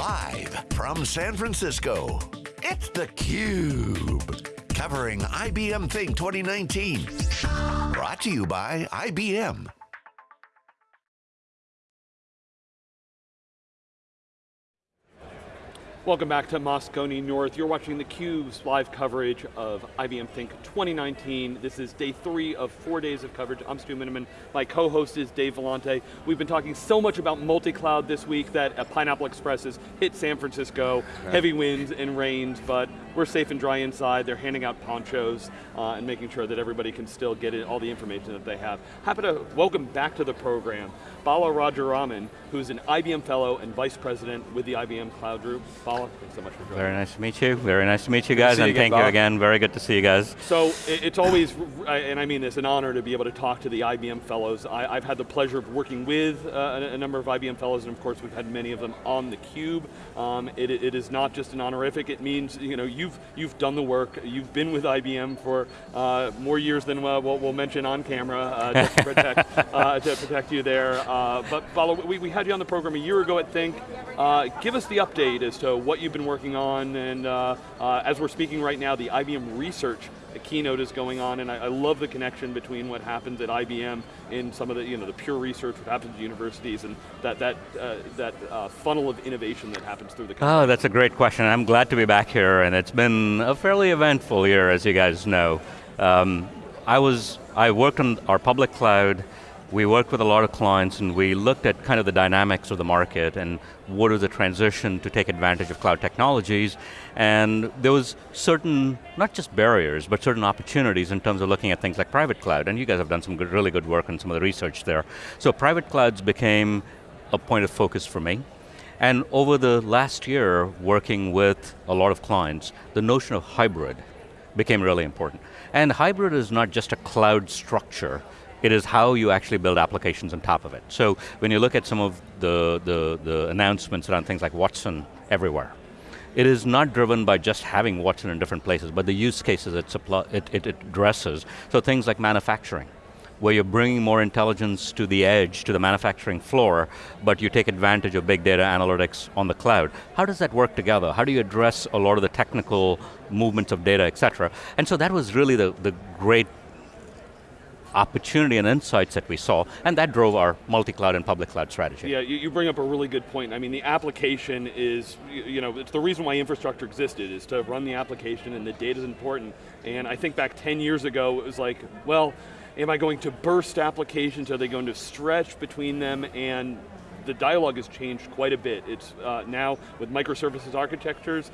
Live from San Francisco, it's theCUBE. Covering IBM Think 2019. Brought to you by IBM. Welcome back to Moscone North. You're watching theCUBE's live coverage of IBM Think 2019. This is day three of four days of coverage. I'm Stu Miniman. My co-host is Dave Vellante. We've been talking so much about multi-cloud this week that uh, Pineapple Express has hit San Francisco, right. heavy winds and rains, but we're safe and dry inside. They're handing out ponchos uh, and making sure that everybody can still get all the information that they have. Happy to welcome back to the program Bala Rajaraman, who's an IBM Fellow and Vice President with the IBM Cloud Group. Bala, thanks so much for joining Very nice to meet you. Very nice to meet you guys, and you thank you again. Very good to see you guys. So, it's always, and I mean this, an honor to be able to talk to the IBM Fellows. I, have had the pleasure of working with uh, a, number of IBM Fellows, and of course we've had many of them on theCUBE. Um, it, it is not just an honorific, it means you know, you've, you've done the work, you've been with IBM for uh, more years than uh, what we'll mention on camera uh, to, protect, uh, to protect you there. Uh, but Bala, we, we, had you on the program a year ago at Think. Uh, give us the update as to what you've been working on, and uh, uh, as we're speaking right now, the IBM Research keynote is going on, and I, I, love the connection between what happens at IBM in some of the, you know, the pure research, what happens at universities, and that, that, uh, that uh, funnel of innovation that happens through the company. Oh, that's a great question. I'm glad to be back here, and it's been a fairly eventful year, as you guys know. Um, I was, I worked on our public cloud we worked with a lot of clients and we looked at kind of the dynamics of the market and what is the transition to take advantage of cloud technologies. And there was certain, not just barriers, but certain opportunities in terms of looking at things like private cloud. And you guys have done some good, really good work on some of the research there. So private clouds became a point of focus for me. And over the last year, working with a lot of clients, the notion of hybrid became really important. And hybrid is not just a cloud structure, it is how you actually build applications on top of it. So when you look at some of the, the, the announcements around things like Watson everywhere, it is not driven by just having Watson in different places, but the use cases it, it, it, it addresses. So things like manufacturing, where you're bringing more intelligence to the edge, to the manufacturing floor, but you take advantage of big data analytics on the cloud. How does that work together? How do you address a lot of the technical movements of data, et cetera? And so that was really the, the great opportunity and insights that we saw, and that drove our multi-cloud and public cloud strategy. Yeah, you, bring up a really good point. I mean, the application is, you know, it's the reason why infrastructure existed, is to run the application and the data is important. And I think back 10 years ago, it was like, well, am I going to burst applications? Are they going to stretch between them? And the dialogue has changed quite a bit. It's uh, now with microservices architectures,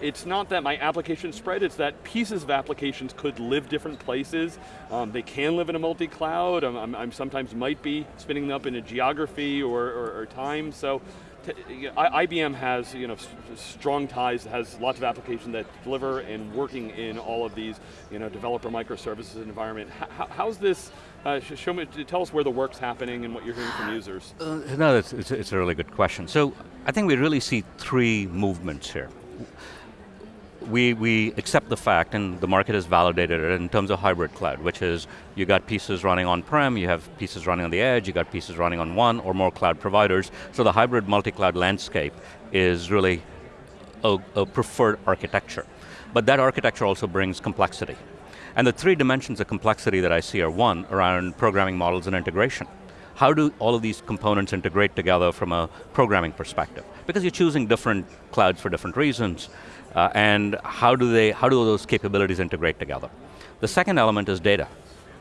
it's not that my application spread, it's that pieces of applications could live different places. Um, they can live in a multi-cloud, I'm, I'm, I'm, sometimes might be spinning them up in a geography or, or, or time, so IBM has you know, strong ties, has lots of applications that deliver and working in all of these you know, developer microservices environment. How, how's this, uh, show me, tell us where the work's happening and what you're hearing from users. Uh, no, it's, it's, it's a really good question. So I think we really see three movements here we, we accept the fact, and the market has validated it in terms of hybrid cloud, which is you got pieces running on-prem, you have pieces running on the edge, you got pieces running on one or more cloud providers. So the hybrid multi-cloud landscape is really a, a preferred architecture. But that architecture also brings complexity. And the three dimensions of complexity that I see are one, around programming models and integration. How do all of these components integrate together from a programming perspective? Because you're choosing different clouds for different reasons. Uh, and how do, they, how do those capabilities integrate together? The second element is data.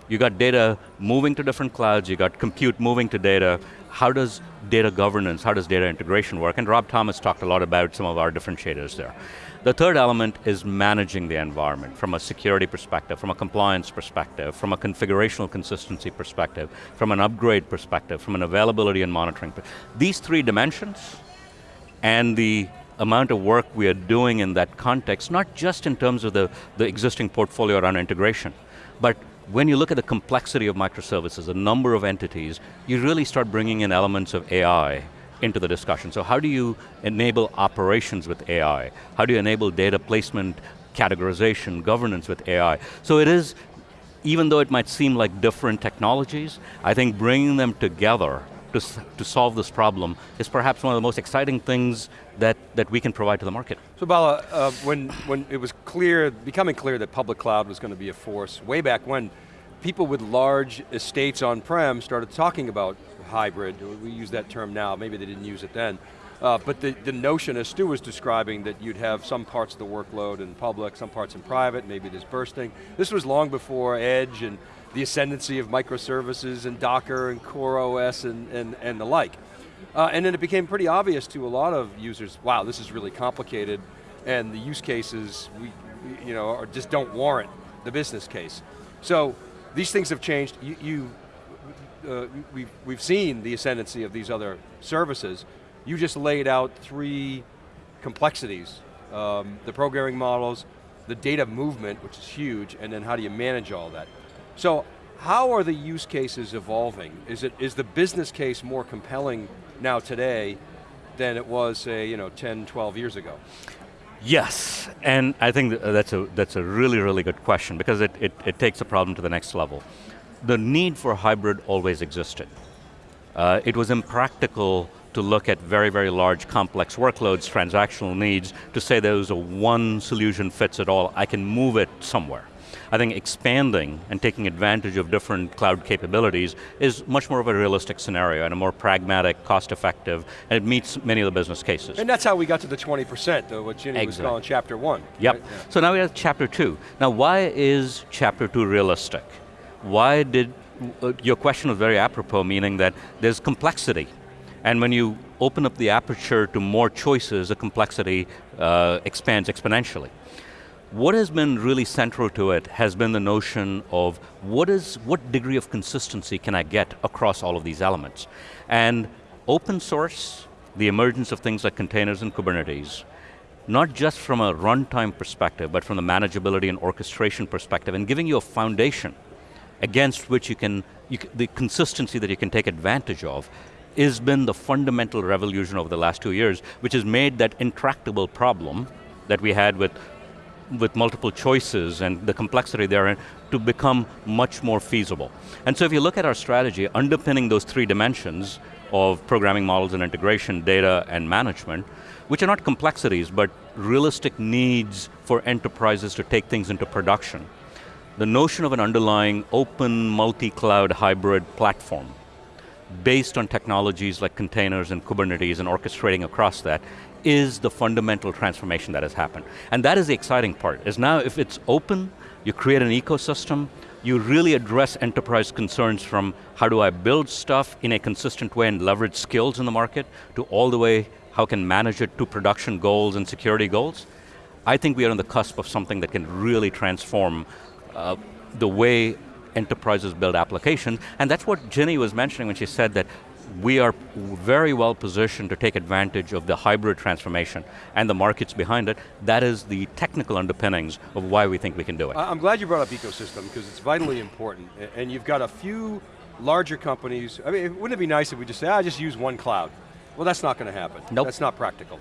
You got data moving to different clouds, you got compute moving to data. How does data governance, how does data integration work? And Rob Thomas talked a lot about some of our differentiators there. The third element is managing the environment from a security perspective, from a compliance perspective, from a configurational consistency perspective, from an upgrade perspective, from an availability and monitoring. These three dimensions and the amount of work we are doing in that context, not just in terms of the, the existing portfolio around integration, but when you look at the complexity of microservices, the number of entities, you really start bringing in elements of AI into the discussion. So how do you enable operations with AI? How do you enable data placement, categorization, governance with AI? So it is, even though it might seem like different technologies, I think bringing them together to, to solve this problem is perhaps one of the most exciting things that, that we can provide to the market. So Bala, uh, when, when it was clear, becoming clear that public cloud was going to be a force, way back when, people with large estates on-prem started talking about hybrid, we use that term now, maybe they didn't use it then, uh, but the, the notion, as Stu was describing, that you'd have some parts of the workload in public, some parts in private, maybe there's bursting. This was long before Edge and the ascendancy of microservices and Docker and CoreOS and, and, and the like. Uh, and then it became pretty obvious to a lot of users, wow, this is really complicated, and the use cases, we, you know, just don't warrant the business case. So these things have changed. You, you uh, we've, we've seen the ascendancy of these other services. You just laid out three complexities. Um, the programming models, the data movement, which is huge, and then how do you manage all that? So how are the use cases evolving? Is, it, is the business case more compelling now today than it was, say, you know, 10, 12 years ago? Yes, and I think that's a, that's a really, really good question because it, it, it takes the problem to the next level. The need for hybrid always existed. Uh, it was impractical to look at very, very large complex workloads, transactional needs, to say there's a one solution fits it all, I can move it somewhere. I think expanding and taking advantage of different cloud capabilities is much more of a realistic scenario and a more pragmatic, cost-effective, and it meets many of the business cases. And that's how we got to the 20%, though, what Ginny exactly. was calling chapter one. Yep, right? yeah. so now we have chapter two. Now why is chapter two realistic? Why did, uh, your question was very apropos, meaning that there's complexity and when you open up the aperture to more choices, the complexity uh, expands exponentially. What has been really central to it has been the notion of what is, what degree of consistency can I get across all of these elements? And open source, the emergence of things like containers and Kubernetes, not just from a runtime perspective, but from the manageability and orchestration perspective, and giving you a foundation against which you can, you the consistency that you can take advantage of, has been the fundamental revolution over the last two years, which has made that intractable problem that we had with with multiple choices and the complexity therein to become much more feasible. And so if you look at our strategy, underpinning those three dimensions of programming models and integration, data and management, which are not complexities, but realistic needs for enterprises to take things into production. The notion of an underlying open multi-cloud hybrid platform based on technologies like containers and Kubernetes and orchestrating across that is the fundamental transformation that has happened. And that is the exciting part, is now if it's open, you create an ecosystem, you really address enterprise concerns from how do I build stuff in a consistent way and leverage skills in the market, to all the way how can manage it to production goals and security goals. I think we are on the cusp of something that can really transform uh, the way enterprises build applications, and that's what Ginny was mentioning when she said that we are very well positioned to take advantage of the hybrid transformation and the markets behind it. That is the technical underpinnings of why we think we can do it. I'm glad you brought up ecosystem because it's vitally important. And you've got a few larger companies, I mean, wouldn't it be nice if we just say, I ah, just use one cloud? Well, that's not going to happen. Nope. That's not practical.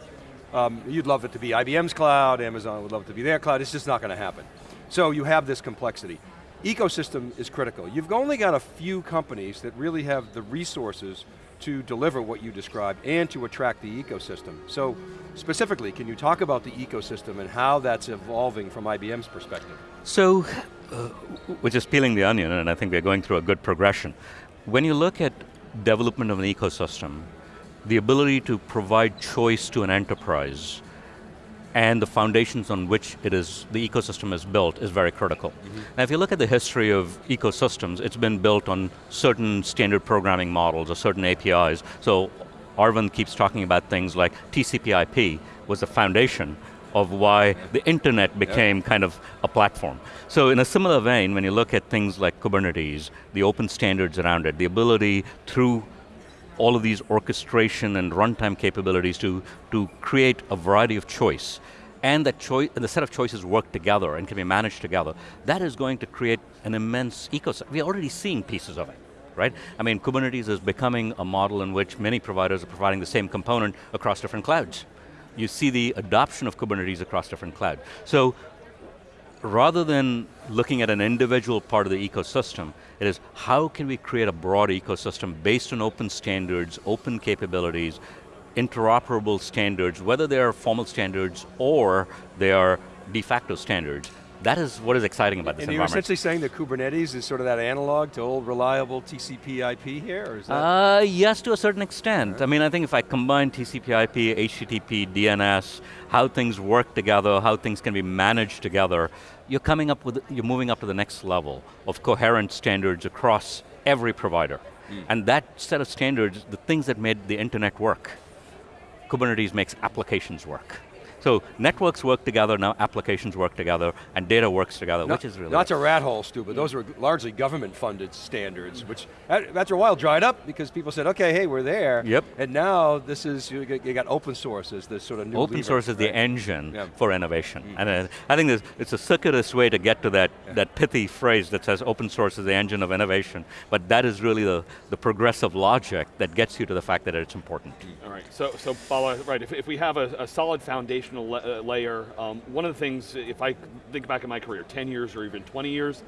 Um, you'd love it to be IBM's cloud, Amazon would love it to be their cloud, it's just not going to happen. So you have this complexity ecosystem is critical. You've only got a few companies that really have the resources to deliver what you described and to attract the ecosystem. So specifically, can you talk about the ecosystem and how that's evolving from IBM's perspective? So, uh, we're just peeling the onion and I think we're going through a good progression. When you look at development of an ecosystem, the ability to provide choice to an enterprise and the foundations on which it is, the ecosystem is built is very critical. Mm -hmm. Now if you look at the history of ecosystems, it's been built on certain standard programming models or certain APIs. So Arvind keeps talking about things like TCP IP was the foundation of why the internet became kind of a platform. So in a similar vein, when you look at things like Kubernetes, the open standards around it, the ability through all of these orchestration and runtime capabilities to, to create a variety of choice and that choice, and the set of choices work together and can be managed together, that is going to create an immense ecosystem. We're already seeing pieces of it, right? I mean, Kubernetes is becoming a model in which many providers are providing the same component across different clouds. You see the adoption of Kubernetes across different clouds. So, rather than looking at an individual part of the ecosystem, it is how can we create a broad ecosystem based on open standards, open capabilities, interoperable standards, whether they are formal standards or they are de facto standards, that is what is exciting about this and environment. you're essentially saying that Kubernetes is sort of that analog to old reliable TCP IP here, or is that? Uh, yes, to a certain extent. I mean, I think if I combine TCP IP, HTTP, DNS, how things work together, how things can be managed together, you're coming up with, you're moving up to the next level of coherent standards across every provider. Mm. And that set of standards, the things that made the internet work, Kubernetes makes applications work. So networks work together, now applications work together, and data works together, which is really... That's a rat hole, Stu, but those were largely government-funded standards, which after a while dried up because people said, okay, hey, we're there. Yep. And now this is, you got open source as this sort of new Open lever, source is right? the engine yeah. for innovation. Mm. And uh, I think it's a circuitous way to get to that, yeah. that pithy phrase that says open source is the engine of innovation, but that is really the, the progressive logic that gets you to the fact that it's important. All right, so, so Bala, right, if, if we have a, a solid foundational la uh, layer um, one of the things, if I think back in my career, 10 years or even 20 years,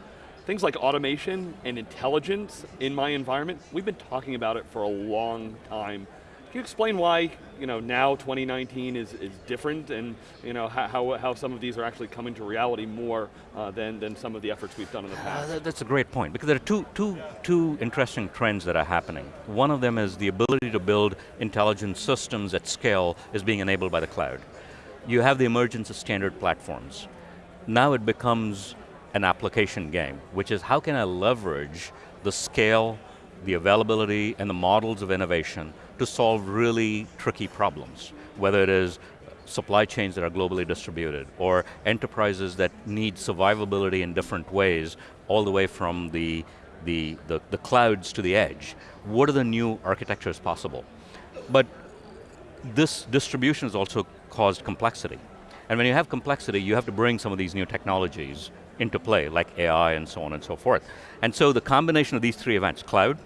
things like automation and intelligence in my environment, we've been talking about it for a long time. Can you explain why you know, now 2019 is, is different and you know, how, how some of these are actually coming to reality more uh, than, than some of the efforts we've done in the past? Uh, that's a great point, because there are two, two, two interesting trends that are happening. One of them is the ability to build intelligent systems at scale is being enabled by the cloud you have the emergence of standard platforms. Now it becomes an application game, which is how can I leverage the scale, the availability, and the models of innovation to solve really tricky problems, whether it is supply chains that are globally distributed, or enterprises that need survivability in different ways, all the way from the, the, the, the clouds to the edge. What are the new architectures possible? But this distribution is also caused complexity. And when you have complexity, you have to bring some of these new technologies into play, like AI and so on and so forth. And so the combination of these three events, cloud,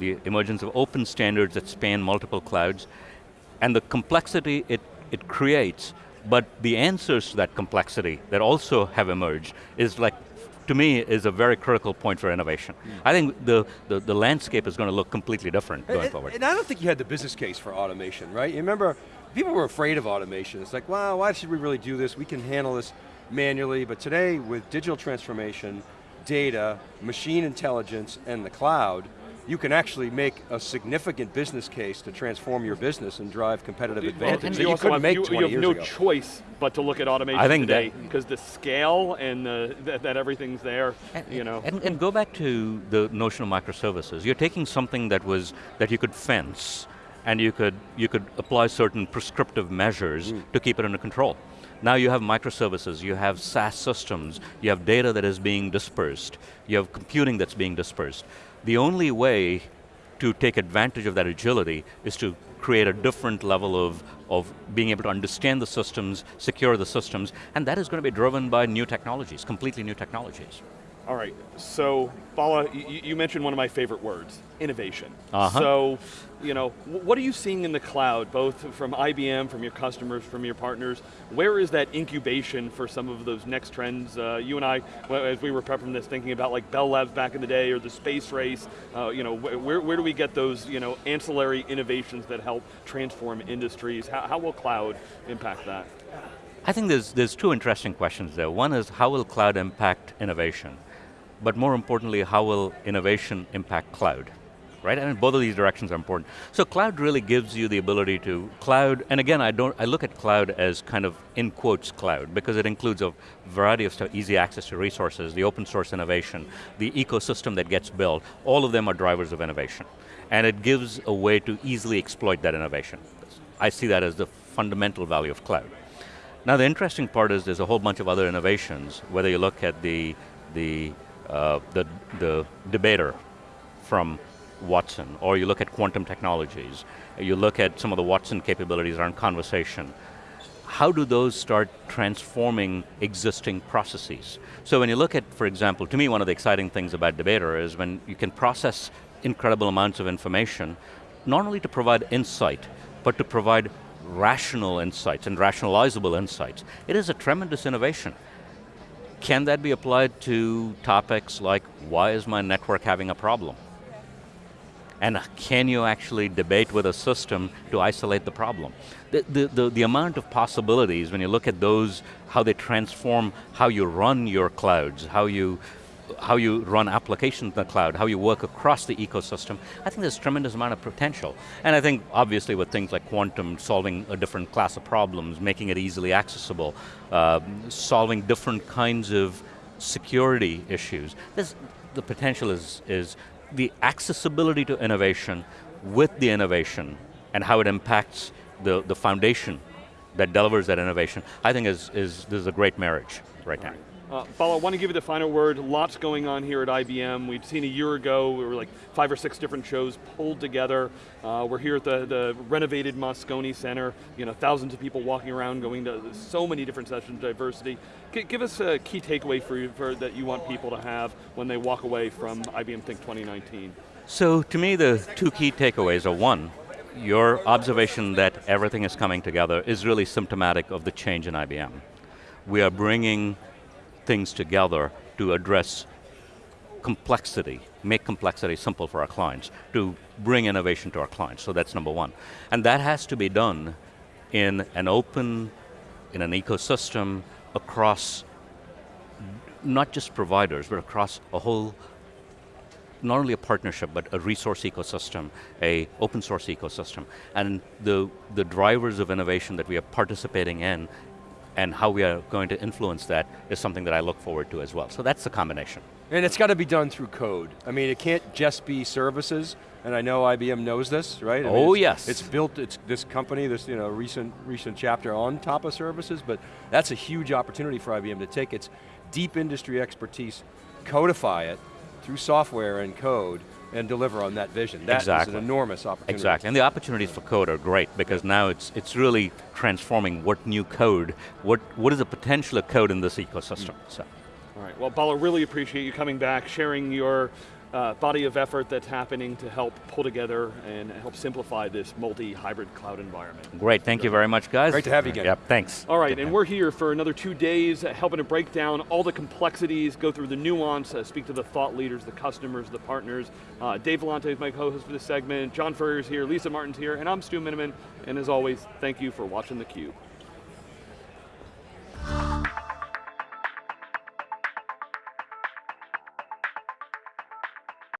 the emergence of open standards that span multiple clouds, and the complexity it, it creates, but the answers to that complexity that also have emerged is like, to me, is a very critical point for innovation. Mm. I think the, the, the, landscape is going to look completely different going and, forward. And I don't think you had the business case for automation, right? You remember, people were afraid of automation. It's like, wow, why should we really do this? We can handle this manually, but today with digital transformation, data, machine intelligence, and the cloud, you can actually make a significant business case to transform your business and drive competitive advantage and that you, you couldn't have, make you, 20 you have years no ago. choice but to look at automation I think today, because the scale and the, that, that everything's there, and, you know. And, and go back to the notion of microservices. You're taking something that was, that you could fence, and you could, you could apply certain prescriptive measures mm. to keep it under control. Now you have microservices, you have SaaS systems, you have data that is being dispersed, you have computing that's being dispersed. The only way to take advantage of that agility is to create a different level of, of being able to understand the systems, secure the systems, and that is going to be driven by new technologies, completely new technologies. All right, so Bala, you, you mentioned one of my favorite words, innovation. Uh -huh. So, you know, what are you seeing in the cloud, both from IBM, from your customers, from your partners? Where is that incubation for some of those next trends? Uh, you and I, as we were prepping this, thinking about like Bell Labs back in the day, or the space race, uh, you know, where, where do we get those, you know, ancillary innovations that help transform industries? How, how will cloud impact that? I think there's, there's two interesting questions there. One is, how will cloud impact innovation? But more importantly, how will innovation impact cloud? Right, I and both of these directions are important. So cloud really gives you the ability to, cloud, and again, I don't, I look at cloud as kind of, in quotes, cloud, because it includes a variety of stuff, easy access to resources, the open source innovation, the ecosystem that gets built, all of them are drivers of innovation. And it gives a way to easily exploit that innovation. I see that as the fundamental value of cloud. Now the interesting part is there's a whole bunch of other innovations, whether you look at the, the uh, the, the debater from Watson, or you look at quantum technologies, you look at some of the Watson capabilities around conversation, how do those start transforming existing processes? So when you look at, for example, to me one of the exciting things about Debater is when you can process incredible amounts of information, not only to provide insight, but to provide rational insights and rationalizable insights. It is a tremendous innovation Can that be applied to topics like, why is my network having a problem? And can you actually debate with a system to isolate the problem? The, the, the, the, amount of possibilities when you look at those, how they transform how you run your clouds, how you, how you run applications in the cloud, how you work across the ecosystem, I think there's a tremendous amount of potential. And I think obviously with things like quantum, solving a different class of problems, making it easily accessible, uh, solving different kinds of security issues, there's, the potential is, is the accessibility to innovation with the innovation and how it impacts the, the foundation that delivers that innovation, I think is, is, this is a great marriage right now. Uh, Bala, I want to give you the final word. Lots going on here at IBM. We'd seen a year ago, we were like five or six different shows pulled together. Uh, we're here at the, the renovated Moscone Center. You know, thousands of people walking around, going to so many different sessions, diversity. G give us a key takeaway for, you, for that you want people to have when they walk away from IBM Think 2019. So to me, the two key takeaways are one, your observation that everything is coming together is really symptomatic of the change in IBM. We are bringing things together to address complexity, make complexity simple for our clients, to bring innovation to our clients, so that's number one. And that has to be done in an open, in an ecosystem across not just providers, but across a whole, not only a partnership, but a resource ecosystem, a open source ecosystem. And the, the drivers of innovation that we are participating in and how we are going to influence that is something that I look forward to as well. So that's the combination. And it's got to be done through code. I mean, it can't just be services, and I know IBM knows this, right? I oh it's, yes. It's built, it's this company, this you know, recent, recent chapter on top of services, but that's a huge opportunity for IBM to take its deep industry expertise, codify it through software and code, and deliver on that vision. That exactly. is an enormous opportunity. Exactly, and the opportunities for code are great because now it's, it's really transforming what new code, what, what is the potential of code in this ecosystem, mm. so. All right, well Bala, really appreciate you coming back, sharing your uh, body of effort that's happening to help pull together and help simplify this multi-hybrid cloud environment. Great, thank you very much guys. Great to have you again. Yep, thanks. All right, and we're here for another two days, uh, helping to break down all the complexities, go through the nuance, uh, speak to the thought leaders, the customers, the partners. Uh, Dave Vellante is my co-host for this segment, John Furrier's here, Lisa Martin's here, and I'm Stu Miniman, and as always, thank you for watching theCUBE.